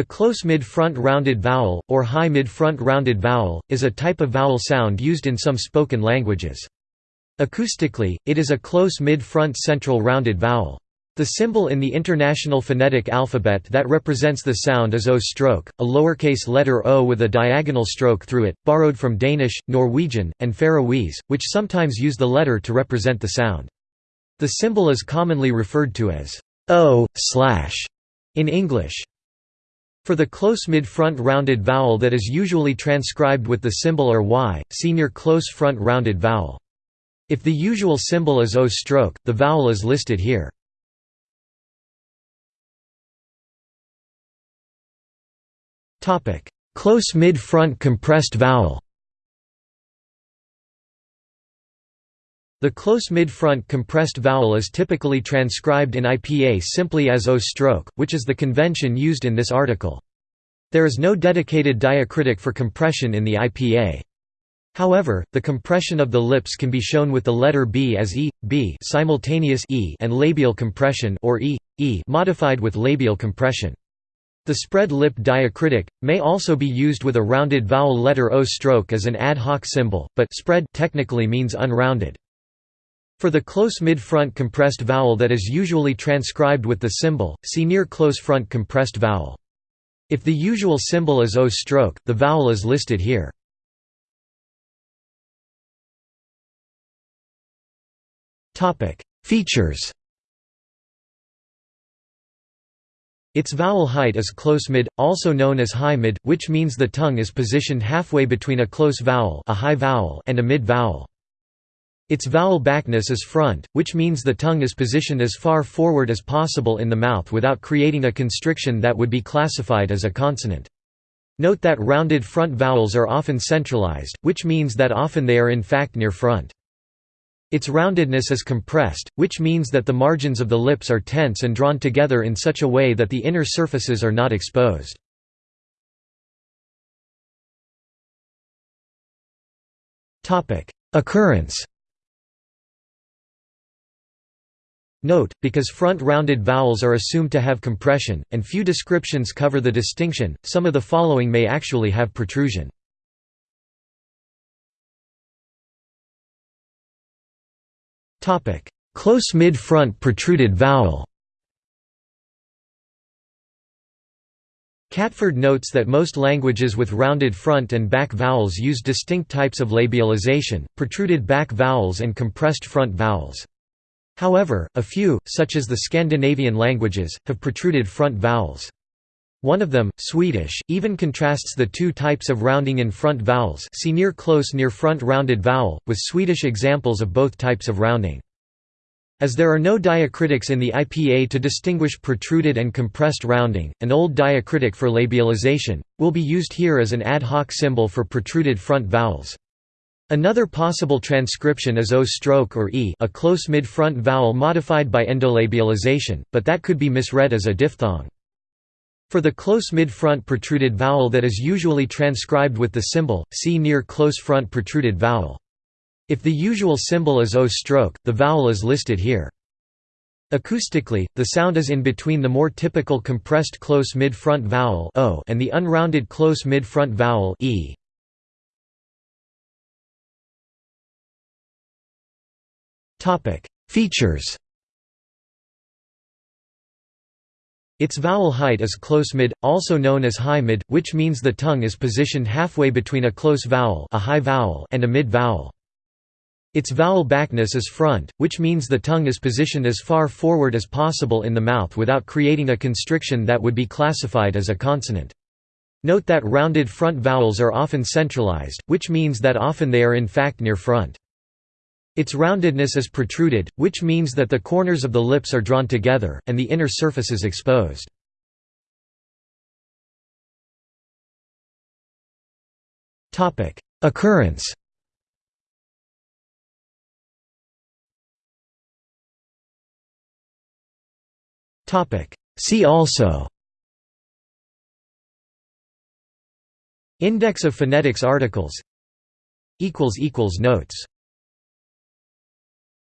The close mid-front rounded vowel, or high mid-front rounded vowel, is a type of vowel sound used in some spoken languages. Acoustically, it is a close mid-front central rounded vowel. The symbol in the International Phonetic Alphabet that represents the sound is O stroke, a lowercase letter O with a diagonal stroke through it, borrowed from Danish, Norwegian, and Faroese, which sometimes use the letter to represent the sound. The symbol is commonly referred to as O slash in English. For the close mid-front rounded vowel that is usually transcribed with the symbol or y, see near close front rounded vowel. If the usual symbol is O stroke, the vowel is listed here. Close mid-front compressed vowel The close mid-front compressed vowel is typically transcribed in IPA simply as O stroke, which is the convention used in this article. There is no dedicated diacritic for compression in the IPA. However, the compression of the lips can be shown with the letter B as E, B simultaneous e and labial compression or E, E modified with labial compression. The spread lip diacritic may also be used with a rounded vowel letter O stroke as an ad hoc symbol, but spread technically means unrounded. For the close mid-front compressed vowel that is usually transcribed with the symbol, see near close front compressed vowel. If the usual symbol is O stroke, the vowel is listed here. Features Its vowel height is close mid, also known as high mid, which means the tongue is positioned halfway between a close vowel, a high vowel and a mid vowel. Its vowel backness is front, which means the tongue is positioned as far forward as possible in the mouth without creating a constriction that would be classified as a consonant. Note that rounded front vowels are often centralized, which means that often they are in fact near front. Its roundedness is compressed, which means that the margins of the lips are tense and drawn together in such a way that the inner surfaces are not exposed. Occurrence Note, because front rounded vowels are assumed to have compression, and few descriptions cover the distinction, some of the following may actually have protrusion. Close mid-front protruded vowel Catford notes that most languages with rounded front and back vowels use distinct types of labialization, protruded back vowels and compressed front vowels. However, a few, such as the Scandinavian languages, have protruded front vowels. One of them, Swedish, even contrasts the two types of rounding in front vowels see near close near front rounded vowel, with Swedish examples of both types of rounding. As there are no diacritics in the IPA to distinguish protruded and compressed rounding, an old diacritic for labialization, will be used here as an ad hoc symbol for protruded front vowels. Another possible transcription is O stroke or E a close mid-front vowel modified by endolabialization, but that could be misread as a diphthong. For the close mid-front protruded vowel that is usually transcribed with the symbol, see near close front protruded vowel. If the usual symbol is O stroke, the vowel is listed here. Acoustically, the sound is in between the more typical compressed close mid-front vowel o and the unrounded close mid-front vowel e. Topic: Features. Its vowel height is close mid, also known as high mid, which means the tongue is positioned halfway between a close vowel, a high vowel and a mid vowel. Its vowel backness is front, which means the tongue is positioned as far forward as possible in the mouth without creating a constriction that would be classified as a consonant. Note that rounded front vowels are often centralized, which means that often they are in fact near front. Its roundedness is protruded, which means that the corners of the lips are drawn together, and the inner surface is exposed. Occurrence See also Index of phonetics articles Notes